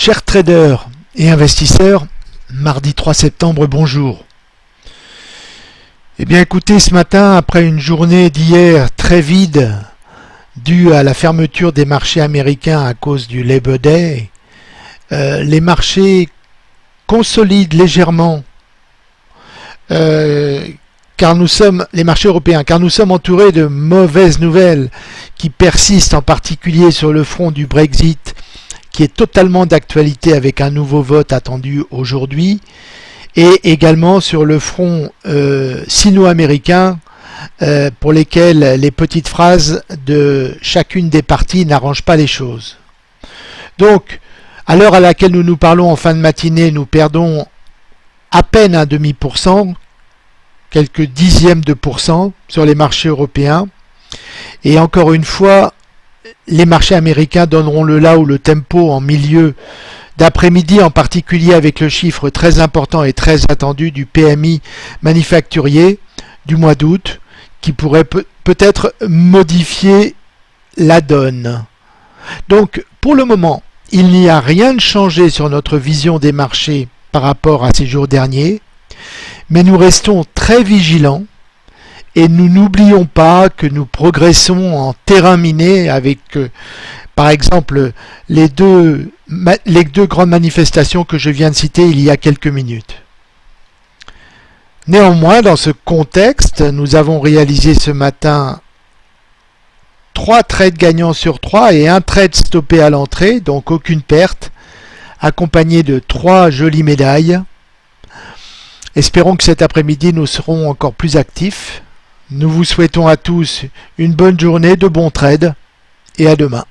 Chers traders et investisseurs, mardi 3 septembre, bonjour. Eh bien écoutez, ce matin, après une journée d'hier très vide, due à la fermeture des marchés américains à cause du Labor Day, euh, les marchés consolident légèrement euh, car nous sommes les marchés européens, car nous sommes entourés de mauvaises nouvelles qui persistent en particulier sur le front du Brexit qui est totalement d'actualité avec un nouveau vote attendu aujourd'hui, et également sur le front euh, sino-américain euh, pour lesquels les petites phrases de chacune des parties n'arrangent pas les choses. Donc, à l'heure à laquelle nous nous parlons en fin de matinée, nous perdons à peine un demi pour cent, quelques dixièmes de pourcent sur les marchés européens. Et encore une fois, les marchés américains donneront le là ou le tempo en milieu d'après-midi, en particulier avec le chiffre très important et très attendu du PMI manufacturier du mois d'août, qui pourrait peut-être modifier la donne. Donc, pour le moment, il n'y a rien de changé sur notre vision des marchés par rapport à ces jours derniers, mais nous restons très vigilants et nous n'oublions pas que nous progressons en terrain miné avec, euh, par exemple, les deux, les deux grandes manifestations que je viens de citer il y a quelques minutes. Néanmoins, dans ce contexte, nous avons réalisé ce matin trois trades gagnants sur trois et un trade stoppé à l'entrée, donc aucune perte, accompagné de trois jolies médailles. Espérons que cet après-midi nous serons encore plus actifs. Nous vous souhaitons à tous une bonne journée, de bons trades et à demain.